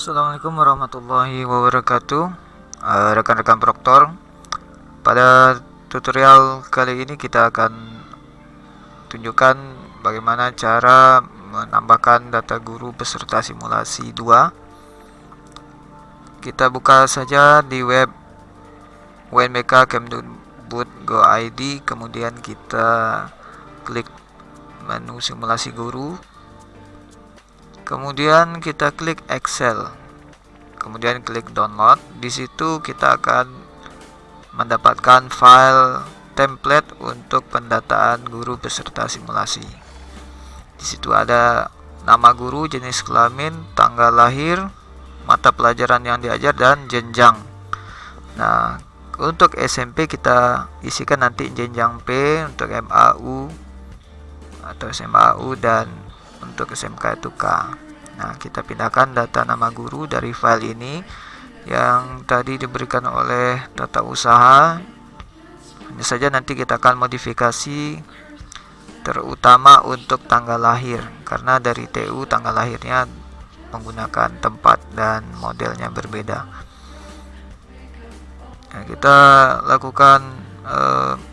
Assalamualaikum warahmatullahi wabarakatuh. Uh, Rekan-rekan uh, proktor Pada tutorial kali ini kita akan tunjukkan bagaimana cara menambahkan data guru peserta simulasi 2 Kita buka saja di web WNBK Kemudian kita klik menu simulasi guru kemudian kita klik Excel. Kemudian klik download. Di situ kita akan mendapatkan file template untuk pendataan guru peserta simulasi. Di situ ada nama guru jenis kelamin tanggal lahir mata pelajaran yang diajar dan jenjang. Nah untuk SMP kita isikan nanti jenjang P untuk MAU atau SMAU dan untuk SMK itu K nah kita pindahkan data nama guru dari file ini yang tadi diberikan oleh tata usaha. Hanya saja nanti kita akan modifikasi terutama untuk tanggal lahir karena dari TU tanggal lahirnya menggunakan tempat dan modelnya berbeda. Nah, kita lakukan ya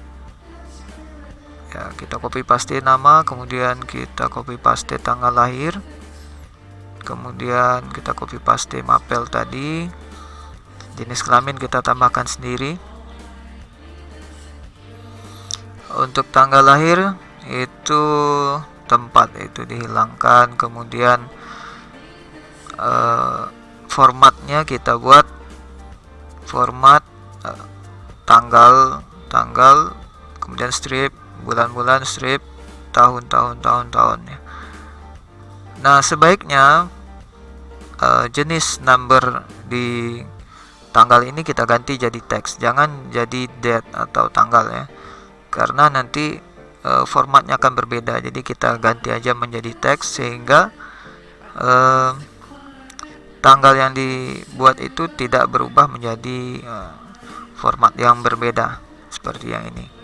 kita copy paste nama kemudian kita copy paste tanggal lahir. Kemudian kita copy paste mapel tadi. Jenis kelamin kita tambahkan sendiri. Untuk tanggal lahir itu tempat itu dihilangkan. Kemudian uh, formatnya kita buat format uh, tanggal tanggal kemudian strip bulan-bulan strip tahun-tahun tahun-tahun ya. Nah, sebaiknya uh, jenis number di tanggal ini kita ganti jadi teks, jangan jadi date atau tanggal ya. Karena nanti uh, formatnya akan berbeda. Jadi kita ganti aja menjadi teks sehingga uh, tanggal yang dibuat itu tidak berubah menjadi uh, format yang berbeda seperti yang ini.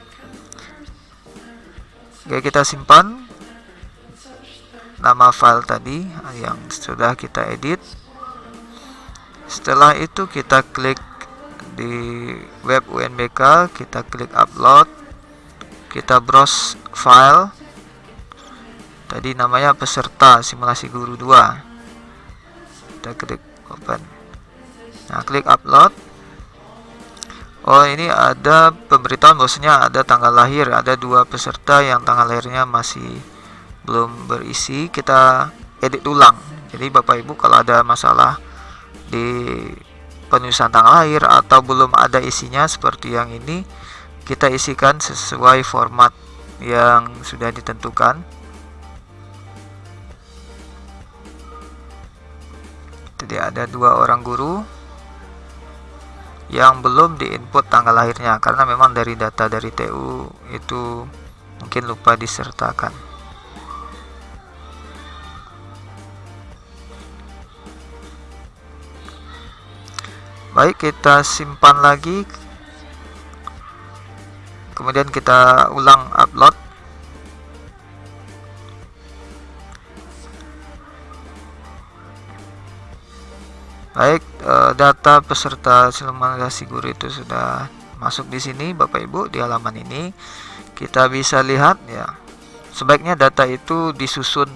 Oke kita simpan nama file tadi yang sudah kita edit. Setelah itu kita klik di web UNBK kita klik upload kita browse file. Tadi namanya peserta simulasi guru 2 kita klik open. Nah klik upload Oh ini ada pemberitahuan bahwasanya ada tanggal lahir ada dua peserta yang tanggal lahirnya masih belum berisi. Kita edit ulang. Jadi Bapak Ibu kalau ada masalah di penulisan tanggal lahir atau belum ada isinya seperti yang ini kita isikan sesuai format yang sudah ditentukan. Jadi ada dua orang guru yang belum diinput tanggal lahirnya karena memang dari data dari TU itu mungkin lupa disertakan. Baik kita simpan lagi. Kemudian kita ulang upload. Baik, data peserta simulasi guru itu sudah masuk di sini Bapak Ibu di halaman ini. Kita bisa lihat ya. Sebaiknya data itu disusun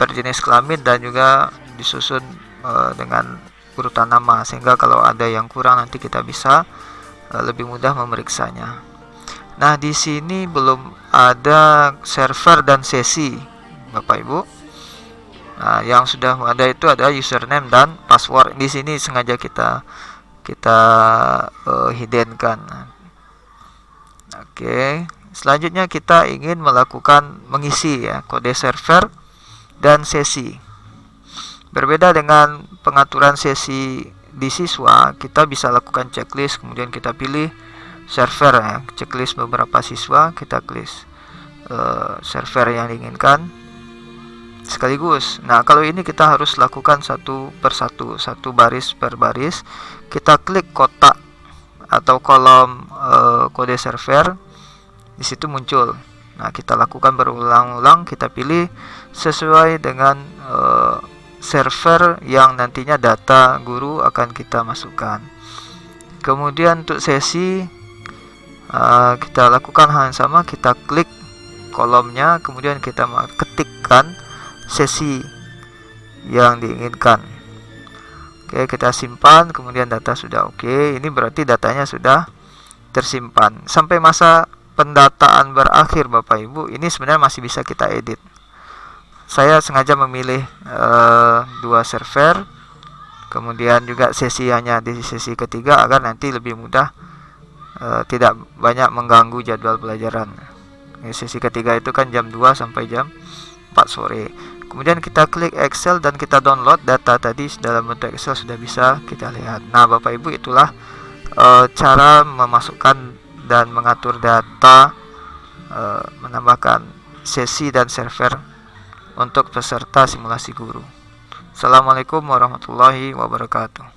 per jenis kelamin dan juga disusun e, dengan urutan nama sehingga kalau ada yang kurang nanti kita bisa e, lebih mudah memeriksanya. Nah, di sini belum ada server dan sesi Bapak Ibu. Nah, yang sudah ada itu adalah username dan password. Di sini sengaja kita kita uh, hiddenkan. Oke, selanjutnya kita ingin melakukan mengisi ya kode server dan sesi. Berbeda dengan pengaturan sesi di siswa, kita bisa lakukan checklist, kemudian kita pilih server ya, checklist beberapa siswa, kita klik uh, server yang diinginkan sekaligus. Nah, kalau ini kita harus lakukan satu persatu, satu baris per baris. Kita klik kotak atau kolom e, kode server. Di situ muncul. Nah, kita lakukan berulang-ulang, kita pilih sesuai dengan e, server yang nantinya data guru akan kita masukkan kemudian untuk sesi uh, kita lakukan hal yang sama kita klik kolomnya kemudian kita ketikkan sesi yang diinginkan. Oke kita simpan kemudian data sudah oke. Ini berarti datanya sudah tersimpan. Sampai masa pendataan berakhir Bapak Ibu ini sebenarnya masih bisa kita edit. Saya sengaja memilih uh, dua server kemudian juga sesi hanya di sesi ketiga agar nanti lebih mudah uh, tidak banyak mengganggu jadwal pelajaran. Sesi ketiga itu kan jam 2 sampai jam 4 sore kemudian kita klik Excel dan kita download data tadi dalam bentuk Excel sudah bisa kita lihat nah Bapak Ibu itulah uh, cara memasukkan dan mengatur data uh, menambahkan sesi dan server untuk peserta simulasi guru. Assalamualaikum warahmatullahi wabarakatuh.